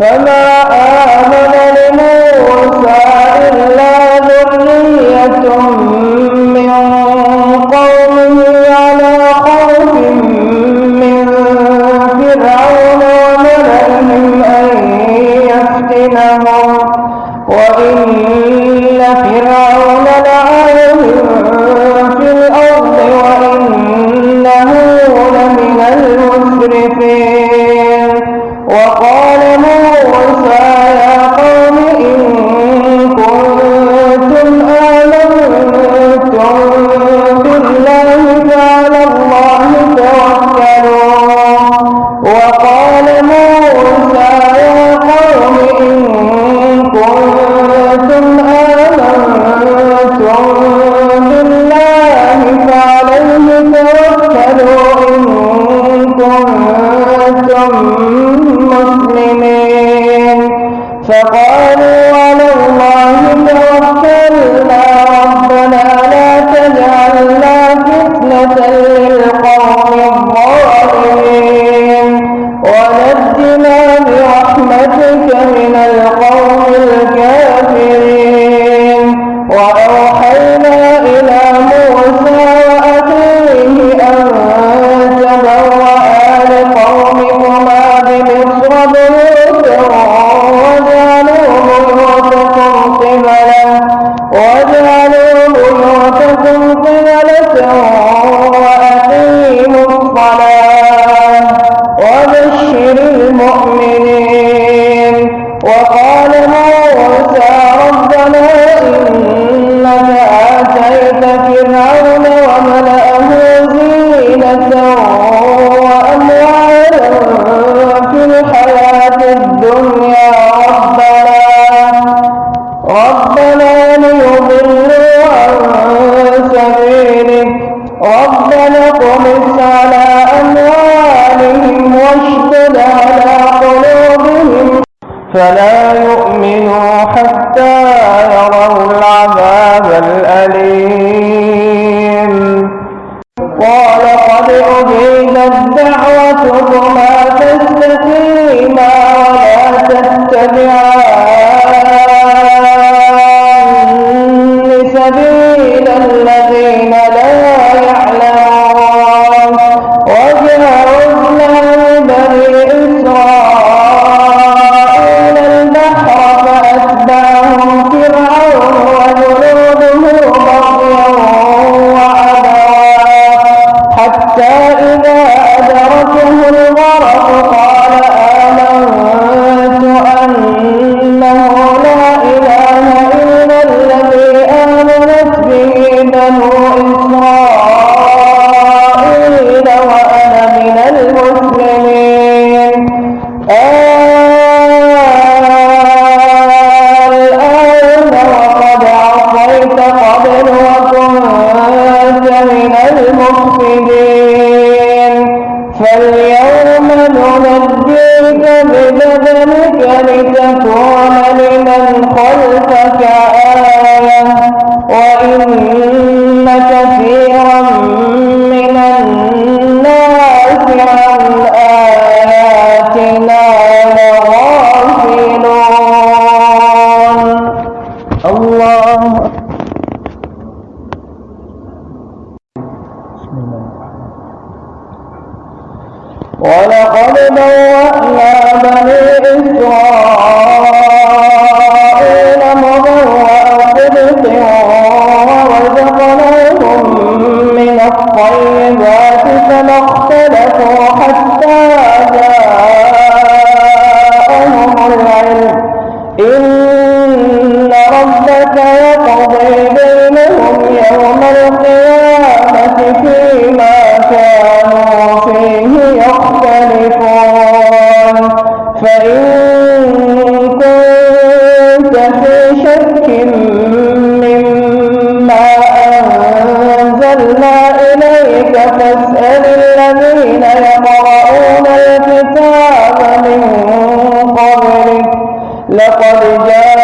فما آمن لموسى إلا ذرية من قومه على خوف من فرعون وملئهم أن يفتنهم. وإن فرعون لا كنتم آمنتم بالله فعليه توكلوا إن كنتم قال موسى ربنا إن يؤمنوا حتى يروا العذاب الأليم. قال قد أجيبت دعوتكما تستقيما ولا تتبعان سبيل الذين لا فاليوم ننجيك ببدنك لتكون لمن خلفك آية وإن كثيرا ولقد بوأنا بني إسرائيل لقد جاء